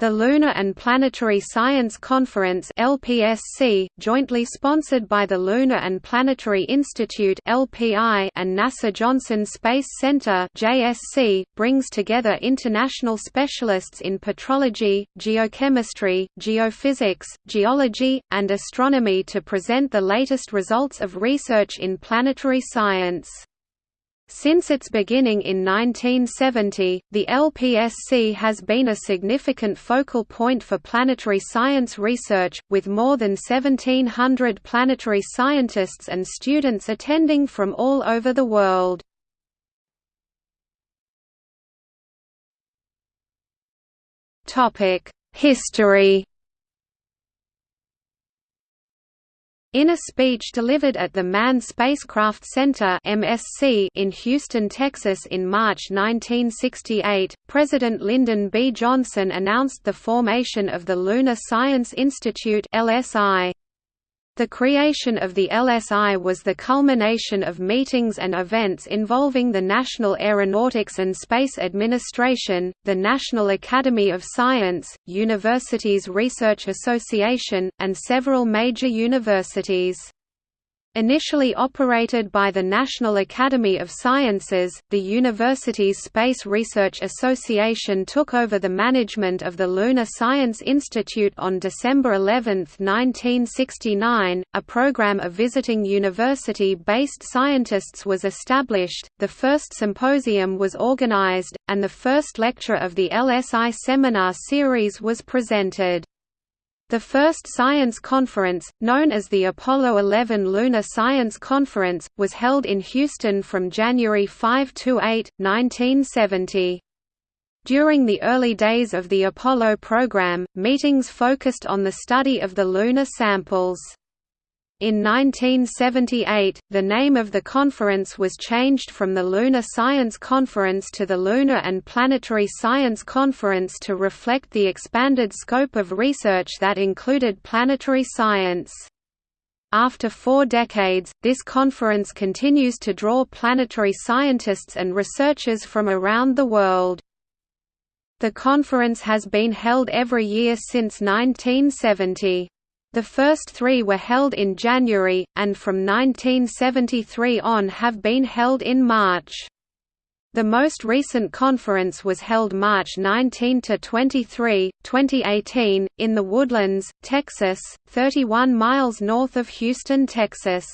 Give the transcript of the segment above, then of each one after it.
The Lunar and Planetary Science Conference (LPSC), jointly sponsored by the Lunar and Planetary Institute (LPI) and NASA Johnson Space Center (JSC), brings together international specialists in petrology, geochemistry, geophysics, geology, and astronomy to present the latest results of research in planetary science. Since its beginning in 1970, the LPSC has been a significant focal point for planetary science research, with more than 1,700 planetary scientists and students attending from all over the world. History In a speech delivered at the Manned Spacecraft Center (MSC) in Houston, Texas in March 1968, President Lyndon B. Johnson announced the formation of the Lunar Science Institute (LSI). The creation of the LSI was the culmination of meetings and events involving the National Aeronautics and Space Administration, the National Academy of Science, Universities Research Association, and several major universities. Initially operated by the National Academy of Sciences, the Universities Space Research Association took over the management of the Lunar Science Institute on December 11, 1969. A program of visiting university based scientists was established, the first symposium was organized, and the first lecture of the LSI seminar series was presented. The first science conference, known as the Apollo 11 Lunar Science Conference, was held in Houston from January 5 to 8, 1970. During the early days of the Apollo program, meetings focused on the study of the lunar samples. In 1978, the name of the conference was changed from the Lunar Science Conference to the Lunar and Planetary Science Conference to reflect the expanded scope of research that included planetary science. After four decades, this conference continues to draw planetary scientists and researchers from around the world. The conference has been held every year since 1970. The first three were held in January, and from 1973 on have been held in March. The most recent conference was held March 19–23, 2018, in the Woodlands, Texas, 31 miles north of Houston, Texas.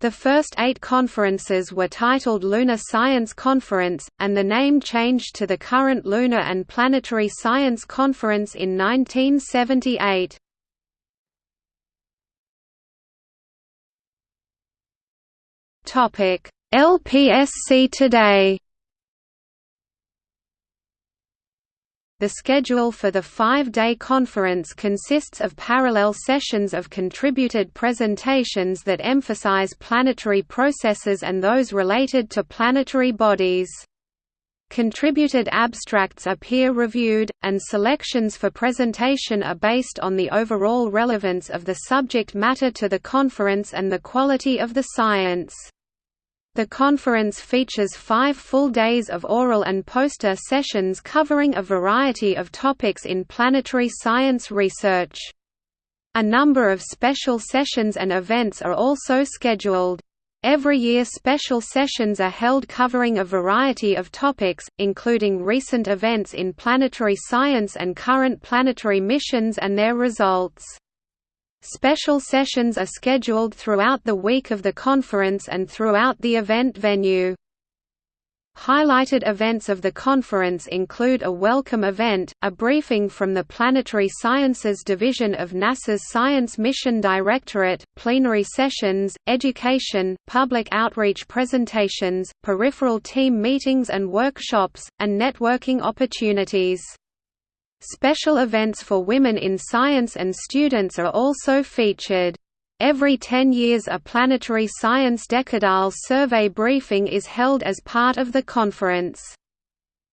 The first eight conferences were titled Lunar Science Conference, and the name changed to the current Lunar and Planetary Science Conference in 1978. Topic: LPSC today. The schedule for the five-day conference consists of parallel sessions of contributed presentations that emphasize planetary processes and those related to planetary bodies. Contributed abstracts are peer-reviewed, and selections for presentation are based on the overall relevance of the subject matter to the conference and the quality of the science. The conference features five full days of oral and poster sessions covering a variety of topics in planetary science research. A number of special sessions and events are also scheduled. Every year special sessions are held covering a variety of topics, including recent events in planetary science and current planetary missions and their results. Special sessions are scheduled throughout the week of the conference and throughout the event venue. Highlighted events of the conference include a welcome event, a briefing from the Planetary Sciences Division of NASA's Science Mission Directorate, plenary sessions, education, public outreach presentations, peripheral team meetings and workshops, and networking opportunities. Special events for women in science and students are also featured. Every 10 years a planetary science decadal survey briefing is held as part of the conference.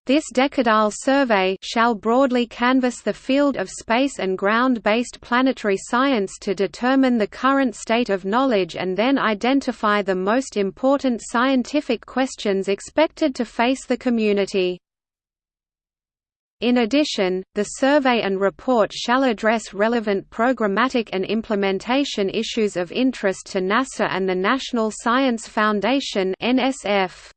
This decadal survey shall broadly canvass the field of space and ground-based planetary science to determine the current state of knowledge and then identify the most important scientific questions expected to face the community. In addition, the survey and report shall address relevant programmatic and implementation issues of interest to NASA and the National Science Foundation (NSF).